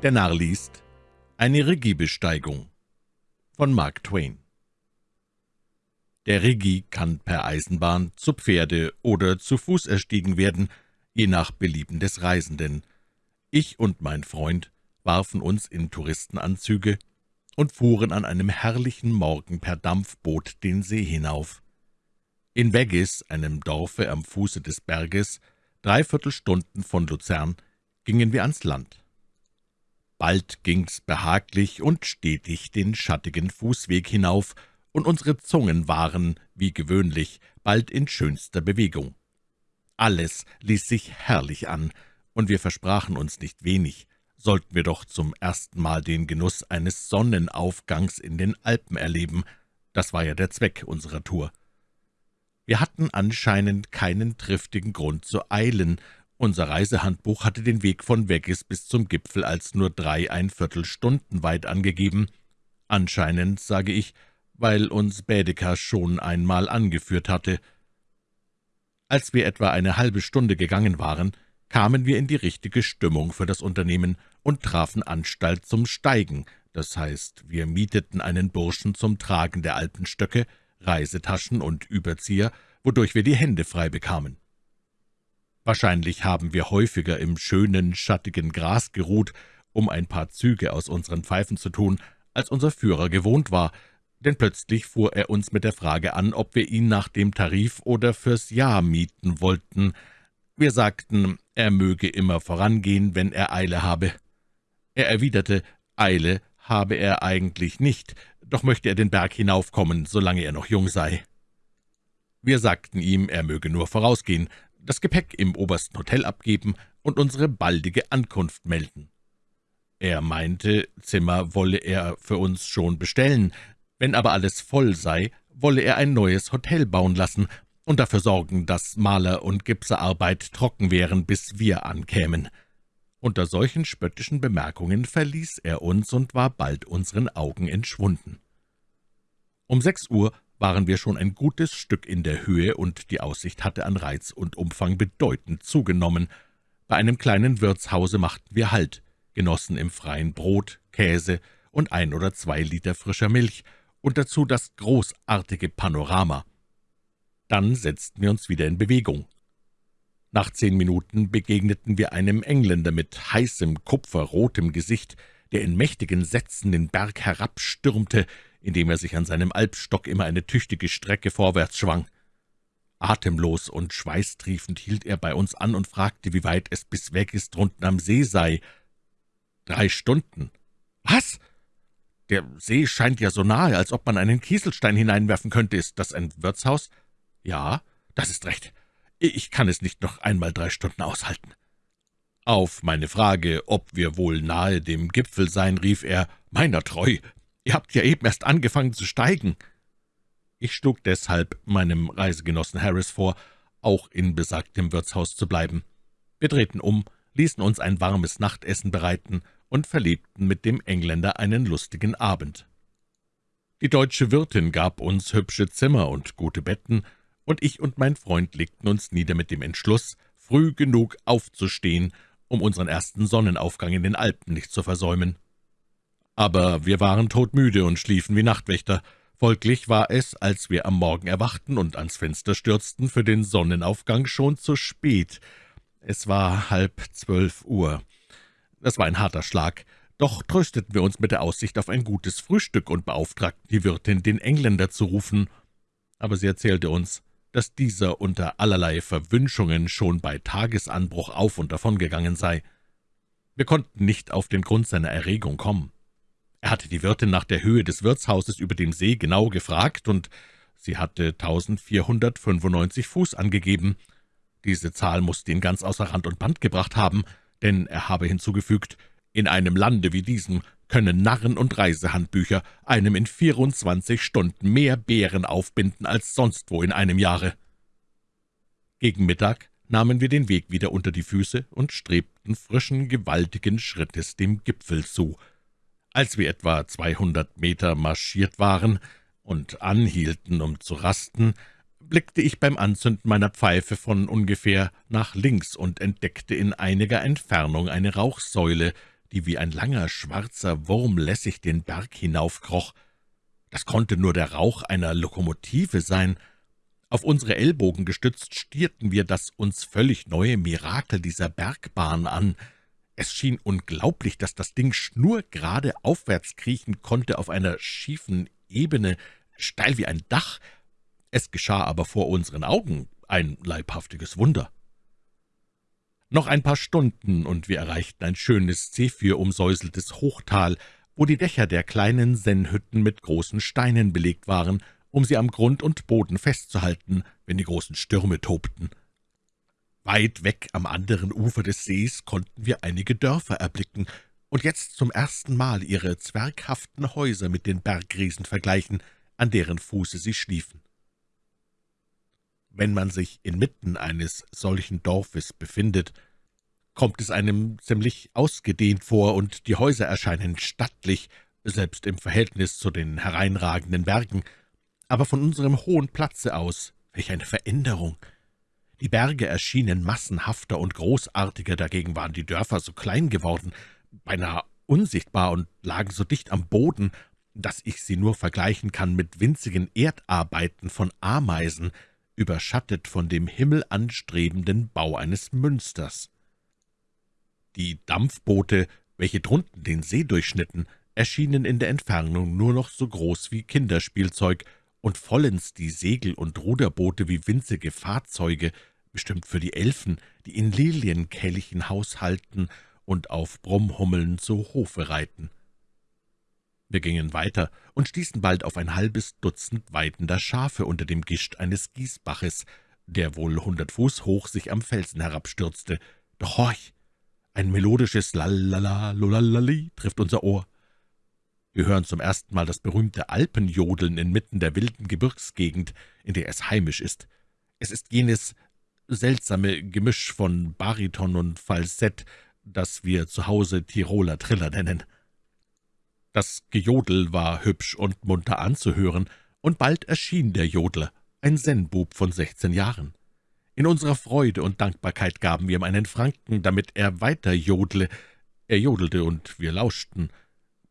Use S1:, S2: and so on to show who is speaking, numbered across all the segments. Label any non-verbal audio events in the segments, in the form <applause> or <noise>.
S1: Der Narr liest Eine Regiebesteigung von Mark Twain Der Regie kann per Eisenbahn, zu Pferde oder zu Fuß erstiegen werden, je nach Belieben des Reisenden. Ich und mein Freund warfen uns in Touristenanzüge und fuhren an einem herrlichen Morgen per Dampfboot den See hinauf. In Weggis, einem Dorfe am Fuße des Berges, dreiviertel Stunden von Luzern, gingen wir ans Land. Bald ging's behaglich und stetig den schattigen Fußweg hinauf, und unsere Zungen waren, wie gewöhnlich, bald in schönster Bewegung. Alles ließ sich herrlich an, und wir versprachen uns nicht wenig, sollten wir doch zum ersten Mal den Genuss eines Sonnenaufgangs in den Alpen erleben. Das war ja der Zweck unserer Tour. Wir hatten anscheinend keinen triftigen Grund zu eilen, unser Reisehandbuch hatte den Weg von Weggis bis zum Gipfel als nur dreieinviertel Stunden weit angegeben. Anscheinend, sage ich, weil uns Bädeker schon einmal angeführt hatte. Als wir etwa eine halbe Stunde gegangen waren, kamen wir in die richtige Stimmung für das Unternehmen und trafen Anstalt zum Steigen, das heißt, wir mieteten einen Burschen zum Tragen der Alpenstöcke, Reisetaschen und Überzieher, wodurch wir die Hände frei bekamen. Wahrscheinlich haben wir häufiger im schönen, schattigen Gras geruht, um ein paar Züge aus unseren Pfeifen zu tun, als unser Führer gewohnt war, denn plötzlich fuhr er uns mit der Frage an, ob wir ihn nach dem Tarif oder fürs Jahr mieten wollten. Wir sagten, er möge immer vorangehen, wenn er Eile habe. Er erwiderte, Eile habe er eigentlich nicht, doch möchte er den Berg hinaufkommen, solange er noch jung sei. Wir sagten ihm, er möge nur vorausgehen, das Gepäck im obersten Hotel abgeben und unsere baldige Ankunft melden. Er meinte, Zimmer wolle er für uns schon bestellen, wenn aber alles voll sei, wolle er ein neues Hotel bauen lassen und dafür sorgen, dass Maler- und Gipserarbeit trocken wären, bis wir ankämen. Unter solchen spöttischen Bemerkungen verließ er uns und war bald unseren Augen entschwunden. Um sechs Uhr waren wir schon ein gutes Stück in der Höhe, und die Aussicht hatte an Reiz und Umfang bedeutend zugenommen. Bei einem kleinen Wirtshause machten wir Halt, genossen im Freien Brot, Käse und ein oder zwei Liter frischer Milch und dazu das großartige Panorama. Dann setzten wir uns wieder in Bewegung. Nach zehn Minuten begegneten wir einem Engländer mit heißem, kupferrotem Gesicht, der in mächtigen Sätzen den Berg herabstürmte, indem er sich an seinem Alpstock immer eine tüchtige Strecke vorwärts schwang. Atemlos und schweißtriefend hielt er bei uns an und fragte, wie weit es bis weg ist drunten am See sei. »Drei Stunden.« »Was? Der See scheint ja so nahe, als ob man einen Kieselstein hineinwerfen könnte. Ist das ein Wirtshaus?« »Ja, das ist recht. Ich kann es nicht noch einmal drei Stunden aushalten.« Auf meine Frage, ob wir wohl nahe dem Gipfel seien, rief er, »Meiner treu, Ihr habt ja eben erst angefangen zu steigen.« Ich schlug deshalb meinem Reisegenossen Harris vor, auch in besagtem Wirtshaus zu bleiben. Wir drehten um, ließen uns ein warmes Nachtessen bereiten und verlebten mit dem Engländer einen lustigen Abend. Die deutsche Wirtin gab uns hübsche Zimmer und gute Betten, und ich und mein Freund legten uns nieder mit dem Entschluss, früh genug aufzustehen, um unseren ersten Sonnenaufgang in den Alpen nicht zu versäumen. Aber wir waren todmüde und schliefen wie Nachtwächter. Folglich war es, als wir am Morgen erwachten und ans Fenster stürzten, für den Sonnenaufgang schon zu spät. Es war halb zwölf Uhr. Das war ein harter Schlag, doch trösteten wir uns mit der Aussicht auf ein gutes Frühstück und beauftragten die Wirtin, den Engländer zu rufen. Aber sie erzählte uns, dass dieser unter allerlei Verwünschungen schon bei Tagesanbruch auf und davongegangen sei. Wir konnten nicht auf den Grund seiner Erregung kommen. Er hatte die Wirtin nach der Höhe des Wirtshauses über dem See genau gefragt, und sie hatte 1495 Fuß angegeben. Diese Zahl musste ihn ganz außer Rand und Band gebracht haben, denn er habe hinzugefügt, in einem Lande wie diesem können Narren- und Reisehandbücher einem in 24 Stunden mehr Bären aufbinden als sonst wo in einem Jahre. Gegen Mittag nahmen wir den Weg wieder unter die Füße und strebten frischen, gewaltigen Schrittes dem Gipfel zu, als wir etwa zweihundert Meter marschiert waren und anhielten, um zu rasten, blickte ich beim Anzünden meiner Pfeife von ungefähr nach links und entdeckte in einiger Entfernung eine Rauchsäule, die wie ein langer, schwarzer Wurm lässig den Berg hinaufkroch. Das konnte nur der Rauch einer Lokomotive sein. Auf unsere Ellbogen gestützt stierten wir das uns völlig neue Mirakel dieser Bergbahn an. Es schien unglaublich, dass das Ding schnurgerade aufwärts kriechen konnte auf einer schiefen Ebene, steil wie ein Dach. Es geschah aber vor unseren Augen, ein leibhaftiges Wunder. Noch ein paar Stunden, und wir erreichten ein schönes Zephir-umsäuseltes Hochtal, wo die Dächer der kleinen Sennhütten mit großen Steinen belegt waren, um sie am Grund und Boden festzuhalten, wenn die großen Stürme tobten. Weit weg am anderen Ufer des Sees konnten wir einige Dörfer erblicken und jetzt zum ersten Mal ihre zwerghaften Häuser mit den Bergriesen vergleichen, an deren Fuße sie schliefen. Wenn man sich inmitten eines solchen Dorfes befindet, kommt es einem ziemlich ausgedehnt vor, und die Häuser erscheinen stattlich, selbst im Verhältnis zu den hereinragenden Bergen. Aber von unserem hohen Platze aus, welch eine Veränderung! Die Berge erschienen massenhafter und großartiger, dagegen waren die Dörfer so klein geworden, beinahe unsichtbar und lagen so dicht am Boden, dass ich sie nur vergleichen kann mit winzigen Erdarbeiten von Ameisen, überschattet von dem himmelanstrebenden Bau eines Münsters. Die Dampfboote, welche drunten den See durchschnitten, erschienen in der Entfernung nur noch so groß wie Kinderspielzeug und vollends die Segel- und Ruderboote wie winzige Fahrzeuge, bestimmt für die Elfen, die in Lilienkelchen haushalten und auf Brummhummeln zu Hofe reiten. Wir gingen weiter und stießen bald auf ein halbes Dutzend weidender Schafe unter dem Gischt eines Gießbaches, der wohl hundert Fuß hoch sich am Felsen herabstürzte. Doch horch! Ein melodisches Lalala, Lulalali trifft unser Ohr. Wir hören zum ersten Mal das berühmte Alpenjodeln inmitten der wilden Gebirgsgegend, in der es heimisch ist. Es ist jenes seltsame Gemisch von Bariton und Falsett, das wir zu Hause Tiroler Triller nennen. Das Gejodel war hübsch und munter anzuhören, und bald erschien der Jodler, ein Sennbub von sechzehn Jahren. In unserer Freude und Dankbarkeit gaben wir ihm einen Franken, damit er weiter jodle. Er jodelte, und wir lauschten.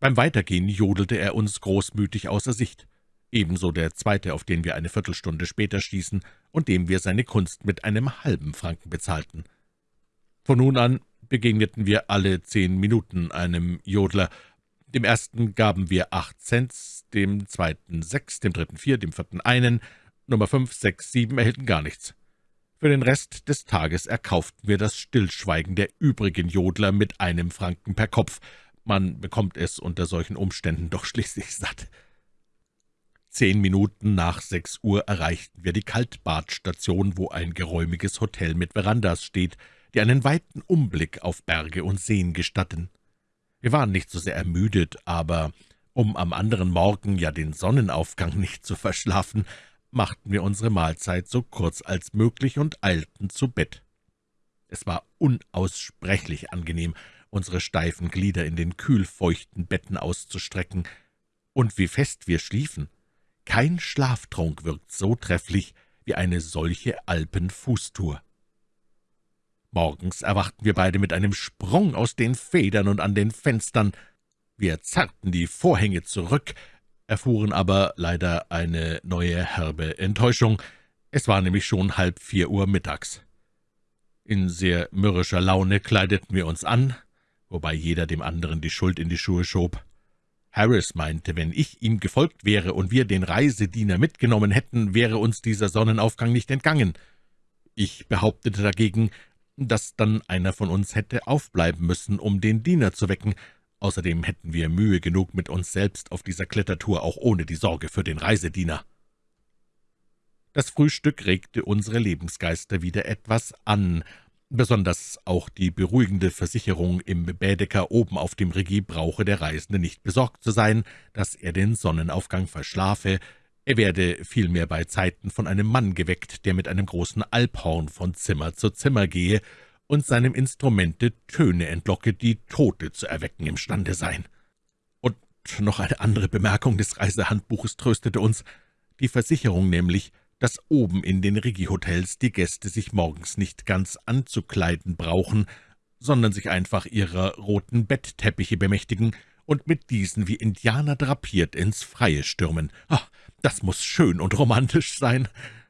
S1: Beim Weitergehen jodelte er uns großmütig außer Sicht. Ebenso der zweite, auf den wir eine Viertelstunde später stießen und dem wir seine Kunst mit einem halben Franken bezahlten. Von nun an begegneten wir alle zehn Minuten einem Jodler, dem ersten gaben wir acht Cents, dem zweiten sechs, dem dritten vier, dem vierten einen, Nummer fünf, sechs, sieben erhielten gar nichts. Für den Rest des Tages erkauften wir das Stillschweigen der übrigen Jodler mit einem Franken per Kopf. Man bekommt es unter solchen Umständen doch schließlich satt. Zehn Minuten nach sechs Uhr erreichten wir die Kaltbadstation, wo ein geräumiges Hotel mit Verandas steht, die einen weiten Umblick auf Berge und Seen gestatten. Wir waren nicht so sehr ermüdet, aber um am anderen Morgen ja den Sonnenaufgang <laughs> nicht zu verschlafen, machten wir unsere Mahlzeit so kurz als möglich und eilten zu Bett. Es war unaussprechlich angenehm, unsere steifen Glieder in den kühlfeuchten Betten auszustrecken, und wie fest wir schliefen. Kein Schlaftrunk wirkt so trefflich wie eine solche Alpenfußtour. Morgens erwachten wir beide mit einem Sprung aus den Federn und an den Fenstern. Wir zerrten die Vorhänge zurück, erfuhren aber leider eine neue herbe Enttäuschung. Es war nämlich schon halb vier Uhr mittags. In sehr mürrischer Laune kleideten wir uns an, wobei jeder dem anderen die Schuld in die Schuhe schob. Harris meinte, wenn ich ihm gefolgt wäre und wir den Reisediener mitgenommen hätten, wäre uns dieser Sonnenaufgang nicht entgangen. Ich behauptete dagegen, dass dann einer von uns hätte aufbleiben müssen, um den Diener zu wecken. Außerdem hätten wir Mühe genug mit uns selbst auf dieser Klettertour, auch ohne die Sorge für den Reisediener. Das Frühstück regte unsere Lebensgeister wieder etwas an, besonders auch die beruhigende Versicherung im Bädeker oben auf dem Regie brauche der Reisende nicht besorgt zu sein, dass er den Sonnenaufgang verschlafe, er werde vielmehr bei Zeiten von einem Mann geweckt, der mit einem großen Alphorn von Zimmer zu Zimmer gehe und seinem Instrumente Töne entlocke, die Tote zu erwecken imstande seien. Und noch eine andere Bemerkung des Reisehandbuches tröstete uns, die Versicherung nämlich, dass oben in den Regie-Hotels die Gäste sich morgens nicht ganz anzukleiden brauchen, sondern sich einfach ihrer roten Bettteppiche bemächtigen und mit diesen wie Indianer drapiert ins Freie stürmen. Ach, das muss schön und romantisch sein.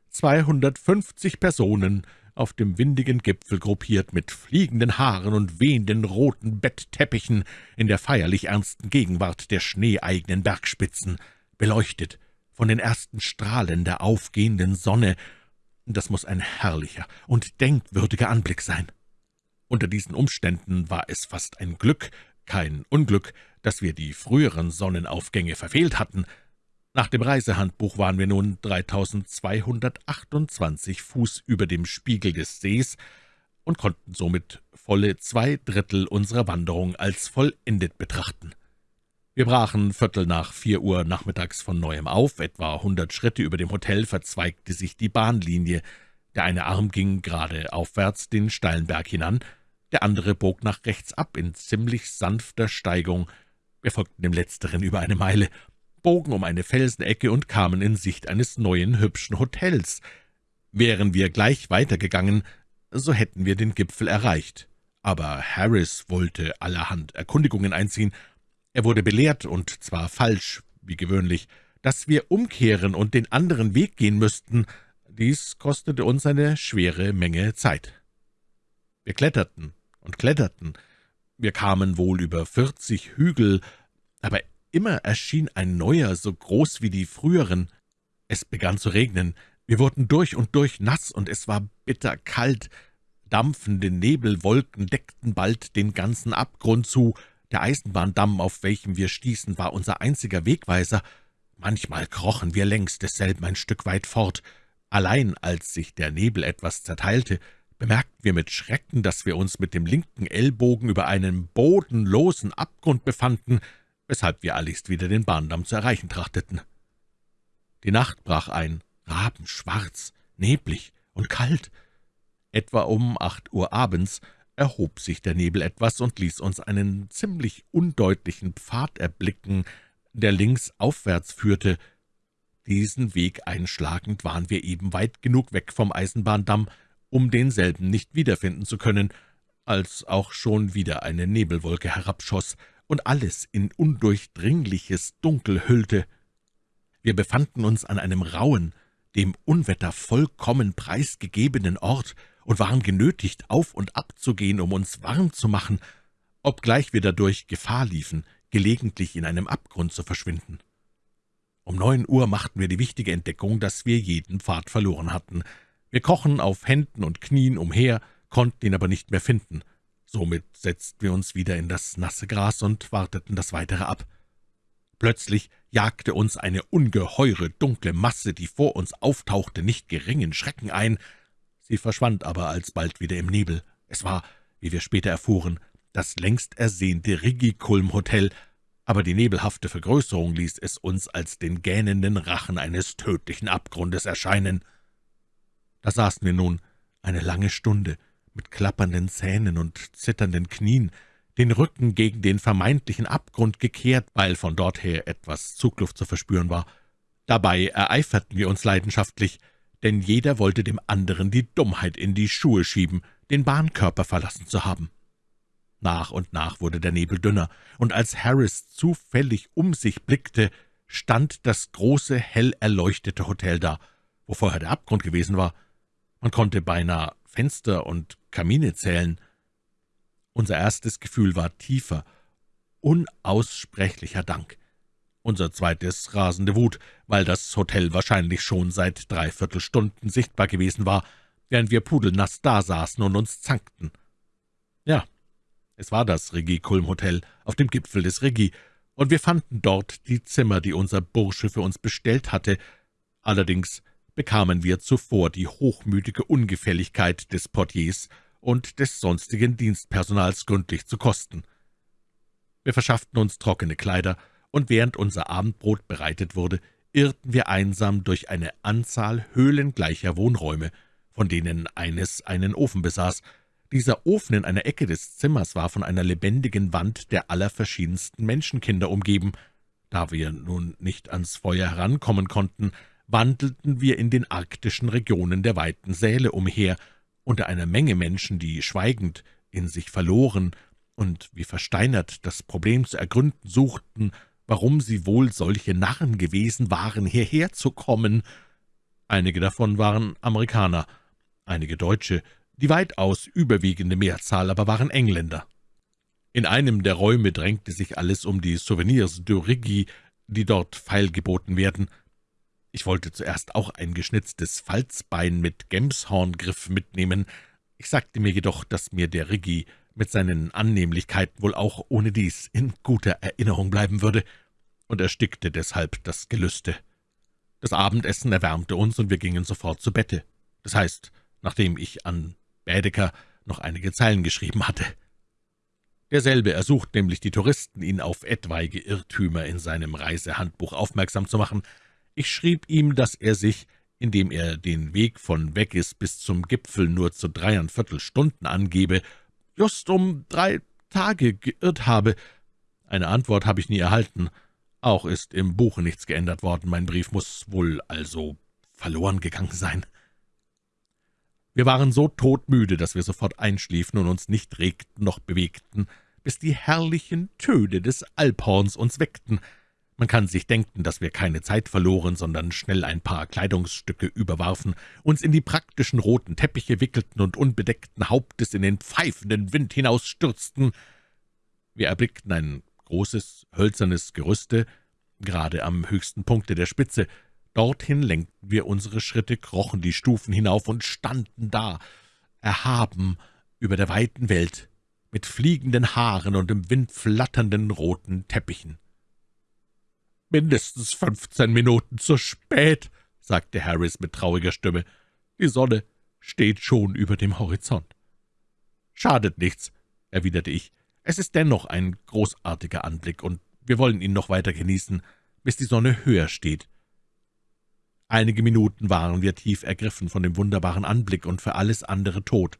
S1: Zweihundertfünfzig Personen, auf dem windigen Gipfel gruppiert, mit fliegenden Haaren und wehenden roten Bettteppichen, in der feierlich ernsten Gegenwart der schneeeigenen Bergspitzen, beleuchtet von den ersten Strahlen der aufgehenden Sonne. Das muss ein herrlicher und denkwürdiger Anblick sein. Unter diesen Umständen war es fast ein Glück, kein Unglück, dass wir die früheren Sonnenaufgänge verfehlt hatten. Nach dem Reisehandbuch waren wir nun 3228 Fuß über dem Spiegel des Sees und konnten somit volle zwei Drittel unserer Wanderung als vollendet betrachten. Wir brachen Viertel nach vier Uhr nachmittags von Neuem auf. Etwa hundert Schritte über dem Hotel verzweigte sich die Bahnlinie. Der eine Arm ging gerade aufwärts den steilen Berg hinan, der andere bog nach rechts ab in ziemlich sanfter Steigung. Wir folgten dem letzteren über eine Meile, bogen um eine Felsenecke und kamen in Sicht eines neuen, hübschen Hotels. Wären wir gleich weitergegangen, so hätten wir den Gipfel erreicht. Aber Harris wollte allerhand Erkundigungen einziehen, er wurde belehrt, und zwar falsch, wie gewöhnlich, dass wir umkehren und den anderen Weg gehen müssten. Dies kostete uns eine schwere Menge Zeit. Wir kletterten und kletterten. Wir kamen wohl über vierzig Hügel, aber immer erschien ein neuer, so groß wie die früheren. Es begann zu regnen. Wir wurden durch und durch nass, und es war bitterkalt. Dampfende Nebelwolken deckten bald den ganzen Abgrund zu, der Eisenbahndamm, auf welchem wir stießen, war unser einziger Wegweiser. Manchmal krochen wir längs desselben ein Stück weit fort. Allein als sich der Nebel etwas zerteilte, bemerkten wir mit Schrecken, dass wir uns mit dem linken Ellbogen über einen bodenlosen Abgrund befanden, weshalb wir alligst wieder den Bahndamm zu erreichen trachteten. Die Nacht brach ein, rabenschwarz, neblig und kalt. Etwa um acht Uhr abends erhob sich der Nebel etwas und ließ uns einen ziemlich undeutlichen Pfad erblicken, der links aufwärts führte. Diesen Weg einschlagend waren wir eben weit genug weg vom Eisenbahndamm, um denselben nicht wiederfinden zu können, als auch schon wieder eine Nebelwolke herabschoss und alles in undurchdringliches Dunkel hüllte. Wir befanden uns an einem rauen, dem Unwetter vollkommen preisgegebenen Ort, und waren genötigt, auf und ab zu gehen, um uns warm zu machen, obgleich wir dadurch Gefahr liefen, gelegentlich in einem Abgrund zu verschwinden. Um neun Uhr machten wir die wichtige Entdeckung, dass wir jeden Pfad verloren hatten. Wir krochen auf Händen und Knien umher, konnten ihn aber nicht mehr finden. Somit setzten wir uns wieder in das nasse Gras und warteten das Weitere ab. Plötzlich jagte uns eine ungeheure, dunkle Masse, die vor uns auftauchte, nicht geringen Schrecken ein. Sie verschwand aber alsbald wieder im Nebel. Es war, wie wir später erfuhren, das längst ersehnte Rigikulm-Hotel, aber die nebelhafte Vergrößerung ließ es uns als den gähnenden Rachen eines tödlichen Abgrundes erscheinen. Da saßen wir nun eine lange Stunde, mit klappernden Zähnen und zitternden Knien, den Rücken gegen den vermeintlichen Abgrund gekehrt, weil von dort her etwas Zugluft zu verspüren war. Dabei ereiferten wir uns leidenschaftlich, denn jeder wollte dem anderen die Dummheit in die Schuhe schieben, den Bahnkörper verlassen zu haben. Nach und nach wurde der Nebel dünner, und als Harris zufällig um sich blickte, stand das große, hell erleuchtete Hotel da, wo vorher der Abgrund gewesen war. Man konnte beinahe Fenster und Kamine zählen. Unser erstes Gefühl war tiefer, unaussprechlicher Dank unser zweites rasende Wut, weil das Hotel wahrscheinlich schon seit dreiviertel Stunden sichtbar gewesen war, während wir pudelnass dasaßen und uns zankten. Ja, es war das Regie-Kulm-Hotel auf dem Gipfel des Regie, und wir fanden dort die Zimmer, die unser Bursche für uns bestellt hatte. Allerdings bekamen wir zuvor die hochmütige Ungefälligkeit des Portiers und des sonstigen Dienstpersonals gründlich zu kosten. Wir verschafften uns trockene Kleider und während unser Abendbrot bereitet wurde, irrten wir einsam durch eine Anzahl höhlengleicher Wohnräume, von denen eines einen Ofen besaß. Dieser Ofen in einer Ecke des Zimmers war von einer lebendigen Wand der allerverschiedensten Menschenkinder umgeben. Da wir nun nicht ans Feuer herankommen konnten, wandelten wir in den arktischen Regionen der weiten Säle umher, unter einer Menge Menschen, die schweigend, in sich verloren und wie versteinert das Problem zu ergründen suchten, warum sie wohl solche Narren gewesen waren, hierher zu kommen. Einige davon waren Amerikaner, einige Deutsche, die weitaus überwiegende Mehrzahl aber waren Engländer. In einem der Räume drängte sich alles um die Souvenirs de Rigi, die dort feilgeboten werden. Ich wollte zuerst auch ein geschnitztes Falzbein mit Gemshorngriff mitnehmen. Ich sagte mir jedoch, dass mir der Rigi mit seinen Annehmlichkeiten wohl auch ohne dies in guter Erinnerung bleiben würde, und erstickte deshalb das Gelüste. Das Abendessen erwärmte uns, und wir gingen sofort zu Bette. Das heißt, nachdem ich an Bädeker noch einige Zeilen geschrieben hatte. Derselbe ersucht nämlich die Touristen, ihn auf etwaige Irrtümer in seinem Reisehandbuch aufmerksam zu machen. Ich schrieb ihm, dass er sich, indem er den Weg von Weggis bis zum Gipfel nur zu dreieinviertel Stunden angebe, just um drei Tage geirrt habe. Eine Antwort habe ich nie erhalten. Auch ist im Buche nichts geändert worden. Mein Brief muss wohl also verloren gegangen sein. Wir waren so todmüde, dass wir sofort einschliefen und uns nicht regten noch bewegten, bis die herrlichen Töne des Alphorns uns weckten. Man kann sich denken, dass wir keine Zeit verloren, sondern schnell ein paar Kleidungsstücke überwarfen, uns in die praktischen roten Teppiche wickelten und unbedeckten Hauptes in den pfeifenden Wind hinausstürzten. Wir erblickten ein großes, hölzernes Gerüste, gerade am höchsten Punkte der Spitze, Dorthin lenkten wir unsere Schritte, krochen die Stufen hinauf und standen da, erhaben über der weiten Welt, mit fliegenden Haaren und im Wind flatternden roten Teppichen. »Mindestens fünfzehn Minuten zu spät«, sagte Harris mit trauriger Stimme. »Die Sonne steht schon über dem Horizont.« »Schadet nichts«, erwiderte ich. »Es ist dennoch ein großartiger Anblick, und wir wollen ihn noch weiter genießen, bis die Sonne höher steht.« Einige Minuten waren wir tief ergriffen von dem wunderbaren Anblick und für alles andere tot.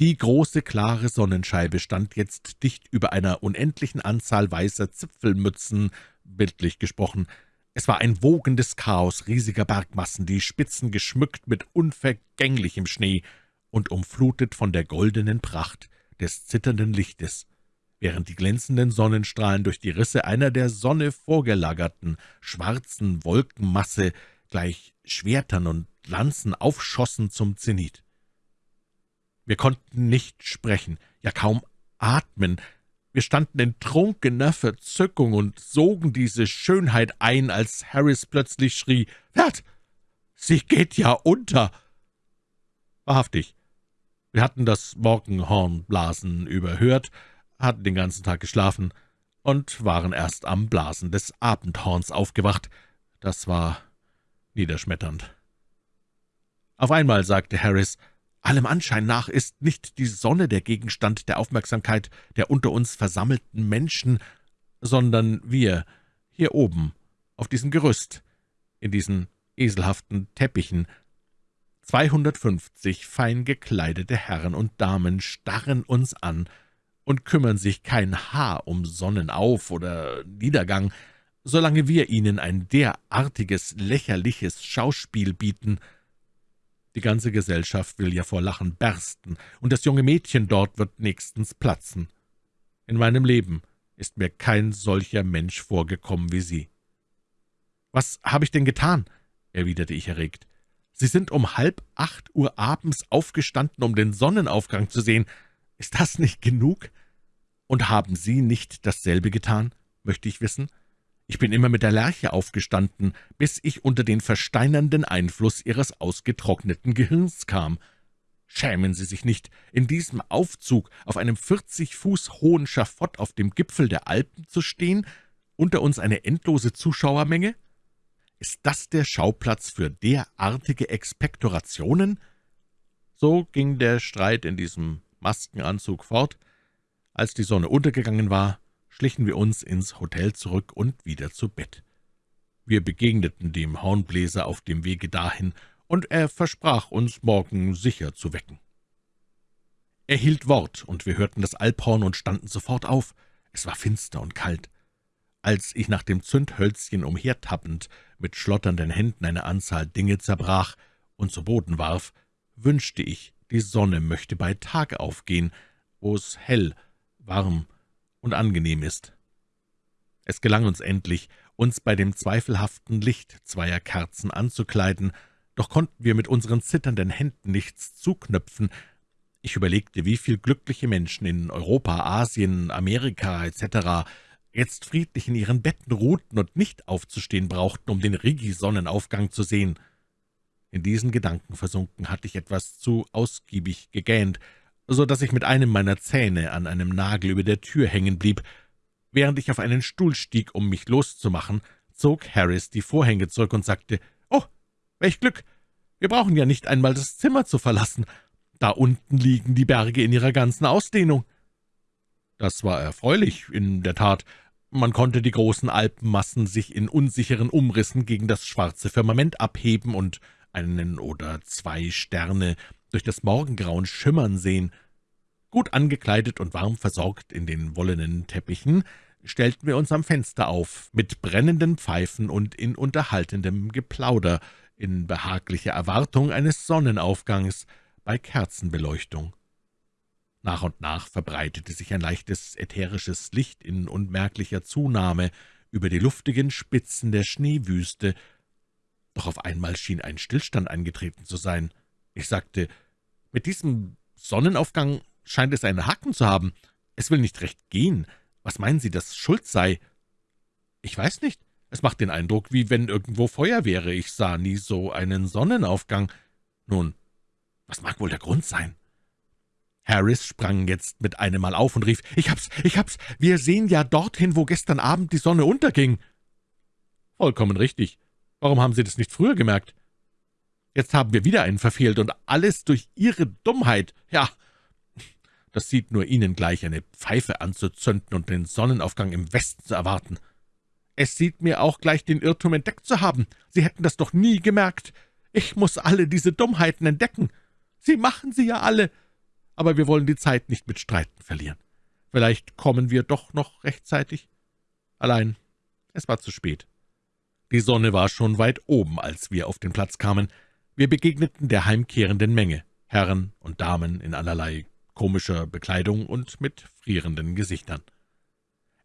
S1: Die große, klare Sonnenscheibe stand jetzt dicht über einer unendlichen Anzahl weißer Zipfelmützen, bildlich gesprochen. Es war ein wogendes Chaos riesiger Bergmassen, die Spitzen geschmückt mit unvergänglichem Schnee und umflutet von der goldenen Pracht des zitternden Lichtes, während die glänzenden Sonnenstrahlen durch die Risse einer der Sonne vorgelagerten, schwarzen Wolkenmasse gleich Schwertern und Lanzen aufschossen zum Zenit. Wir konnten nicht sprechen, ja kaum atmen. Wir standen in trunkener Verzückung und sogen diese Schönheit ein, als Harris plötzlich schrie, »Wert, sie geht ja unter!« Wahrhaftig, wir hatten das Morgenhornblasen überhört, hatten den ganzen Tag geschlafen und waren erst am Blasen des Abendhorns aufgewacht. Das war niederschmetternd. Auf einmal sagte Harris, »Allem Anschein nach ist nicht die Sonne der Gegenstand der Aufmerksamkeit der unter uns versammelten Menschen, sondern wir, hier oben, auf diesem Gerüst, in diesen eselhaften Teppichen. 250 fein gekleidete Herren und Damen starren uns an und kümmern sich kein Haar um Sonnenauf- oder Niedergang, solange wir ihnen ein derartiges, lächerliches Schauspiel bieten. Die ganze Gesellschaft will ja vor Lachen bersten, und das junge Mädchen dort wird nächstens platzen. In meinem Leben ist mir kein solcher Mensch vorgekommen wie Sie. »Was habe ich denn getan?« erwiderte ich erregt. »Sie sind um halb acht Uhr abends aufgestanden, um den Sonnenaufgang zu sehen. Ist das nicht genug? Und haben Sie nicht dasselbe getan, möchte ich wissen?« Ich bin immer mit der Lerche aufgestanden, bis ich unter den versteinernden Einfluss Ihres ausgetrockneten Gehirns kam. Schämen Sie sich nicht, in diesem Aufzug auf einem vierzig Fuß hohen Schafott auf dem Gipfel der Alpen zu stehen, unter uns eine endlose Zuschauermenge? Ist das der Schauplatz für derartige Expektorationen?« So ging der Streit in diesem Maskenanzug fort. Als die Sonne untergegangen war, schlichen wir uns ins Hotel zurück und wieder zu Bett. Wir begegneten dem Hornbläser auf dem Wege dahin, und er versprach uns, morgen sicher zu wecken. Er hielt Wort, und wir hörten das Alphorn und standen sofort auf. Es war finster und kalt. Als ich nach dem Zündhölzchen umhertappend mit schlotternden Händen eine Anzahl Dinge zerbrach und zu Boden warf, wünschte ich, die Sonne möchte bei Tag aufgehen, wo es hell, warm und angenehm ist. Es gelang uns endlich, uns bei dem zweifelhaften Licht zweier Kerzen anzukleiden, doch konnten wir mit unseren zitternden Händen nichts zuknöpfen. Ich überlegte, wie viel glückliche Menschen in Europa, Asien, Amerika etc. jetzt friedlich in ihren Betten ruhten und nicht aufzustehen brauchten, um den Rigi-Sonnenaufgang zu sehen. In diesen Gedanken versunken hatte ich etwas zu ausgiebig gegähnt, so dass ich mit einem meiner Zähne an einem Nagel über der Tür hängen blieb. Während ich auf einen Stuhl stieg, um mich loszumachen, zog Harris die Vorhänge zurück und sagte, »Oh, welch Glück! Wir brauchen ja nicht einmal das Zimmer zu verlassen. Da unten liegen die Berge in ihrer ganzen Ausdehnung.« Das war erfreulich, in der Tat. Man konnte die großen Alpenmassen sich in unsicheren Umrissen gegen das schwarze Firmament abheben und einen oder zwei Sterne durch das Morgengrauen schimmern sehen. Gut angekleidet und warm versorgt in den wollenen Teppichen, stellten wir uns am Fenster auf, mit brennenden Pfeifen und in unterhaltendem Geplauder, in behaglicher Erwartung eines Sonnenaufgangs bei Kerzenbeleuchtung. Nach und nach verbreitete sich ein leichtes ätherisches Licht in unmerklicher Zunahme über die luftigen Spitzen der Schneewüste, doch auf einmal schien ein Stillstand eingetreten zu sein. Ich sagte, »Mit diesem Sonnenaufgang scheint es einen Haken zu haben. Es will nicht recht gehen. Was meinen Sie, dass Schuld sei?« »Ich weiß nicht. Es macht den Eindruck, wie wenn irgendwo Feuer wäre. Ich sah nie so einen Sonnenaufgang. Nun, was mag wohl der Grund sein?« Harris sprang jetzt mit einem Mal auf und rief, »Ich hab's, ich hab's! Wir sehen ja dorthin, wo gestern Abend die Sonne unterging!« »Vollkommen richtig. Warum haben Sie das nicht früher gemerkt? Jetzt haben wir wieder einen verfehlt, und alles durch Ihre Dummheit. Ja, das sieht nur Ihnen gleich, eine Pfeife anzuzünden und den Sonnenaufgang im Westen zu erwarten. Es sieht mir auch gleich, den Irrtum entdeckt zu haben. Sie hätten das doch nie gemerkt. Ich muss alle diese Dummheiten entdecken. Sie machen sie ja alle. Aber wir wollen die Zeit nicht mit Streiten verlieren. Vielleicht kommen wir doch noch rechtzeitig. Allein, es war zu spät. Die Sonne war schon weit oben, als wir auf den Platz kamen. Wir begegneten der heimkehrenden Menge, Herren und Damen in allerlei komischer Bekleidung und mit frierenden Gesichtern.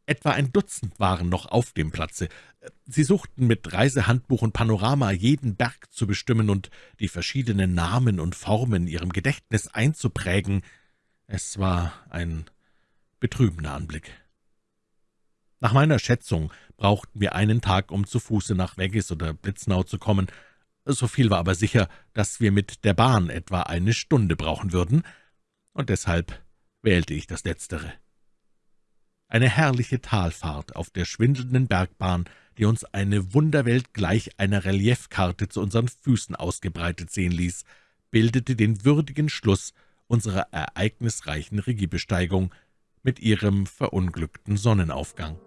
S1: Etwa ein Dutzend waren noch auf dem Platze. Sie suchten mit Reisehandbuch und Panorama jeden Berg zu bestimmen und die verschiedenen Namen und Formen ihrem Gedächtnis einzuprägen. Es war ein betrübender Anblick. Nach meiner Schätzung brauchten wir einen Tag, um zu Fuße nach Weggis oder Blitznau zu kommen. So viel war aber sicher, dass wir mit der Bahn etwa eine Stunde brauchen würden, und deshalb wählte ich das Letztere. Eine herrliche Talfahrt auf der schwindelnden Bergbahn, die uns eine Wunderwelt gleich einer Reliefkarte zu unseren Füßen ausgebreitet sehen ließ, bildete den würdigen Schluss unserer ereignisreichen Regiebesteigung mit ihrem verunglückten Sonnenaufgang.